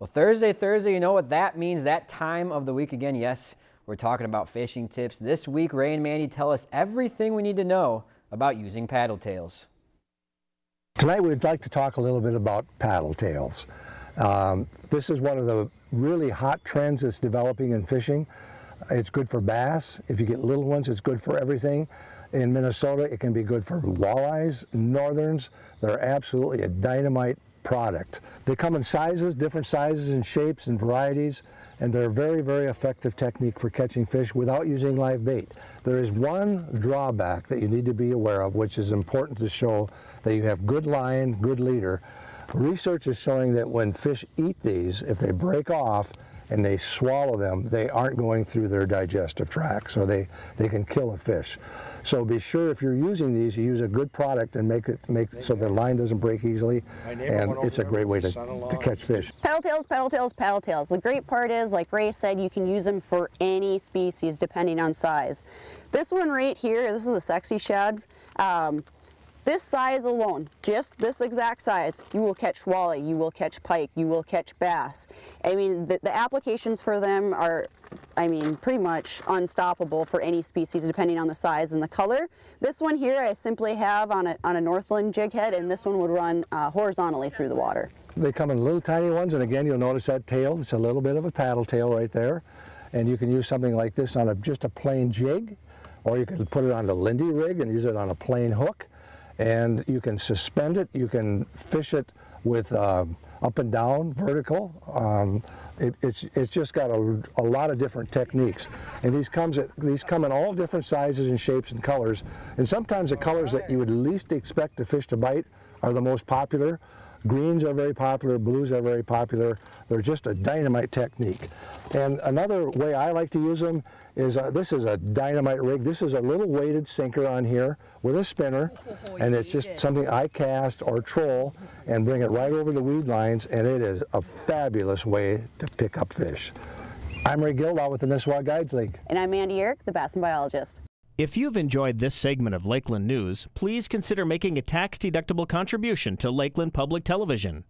Well, Thursday, Thursday, you know what that means, that time of the week again. Yes, we're talking about fishing tips. This week, Ray and Mandy tell us everything we need to know about using paddle tails. Tonight we'd like to talk a little bit about paddle tails. Um, this is one of the really hot trends that's developing in fishing. It's good for bass. If you get little ones, it's good for everything. In Minnesota, it can be good for walleyes, northerns. They're absolutely a dynamite product. They come in sizes, different sizes and shapes and varieties, and they're a very, very effective technique for catching fish without using live bait. There is one drawback that you need to be aware of, which is important to show that you have good line, good leader. Research is showing that when fish eat these, if they break off, and they swallow them, they aren't going through their digestive tract, so they, they can kill a fish. So be sure if you're using these, you use a good product and make it make so the line doesn't break easily, and it's a great way to, to catch fish. Paddle tails, paddle tails, paddle tails. The great part is, like Ray said, you can use them for any species depending on size. This one right here, this is a sexy shad. Um, this size alone, just this exact size, you will catch walleye, you will catch pike, you will catch bass. I mean, the, the, applications for them are, I mean, pretty much unstoppable for any species depending on the size and the color. This one here I simply have on a, on a Northland jig head and this one would run uh, horizontally through the water. They come in little tiny ones and again you'll notice that tail, it's a little bit of a paddle tail right there. And you can use something like this on a, just a plain jig or you can put it on a Lindy rig and use it on a plain hook and you can suspend it, you can fish it with uh, up and down, vertical. Um, it, it's, it's just got a, a, lot of different techniques. And these, comes at, these come in all different sizes and shapes and colors. And sometimes the colors that you would least expect a fish to bite are the most popular. Greens are very popular, blues are very popular. They're just a dynamite technique. And another way I like to use them is, uh, this is a dynamite rig. This is a little weighted sinker on here with a spinner. Oh, and it's just something I cast or troll and bring it right over the weed lines. And it is a fabulous way to pick up fish. I'm Ray Gildow with the Nisswa Guides League. And I'm Andy Eric, the Bass and Biologist. If you've enjoyed this segment of Lakeland News, please consider making a tax-deductible contribution to Lakeland Public Television.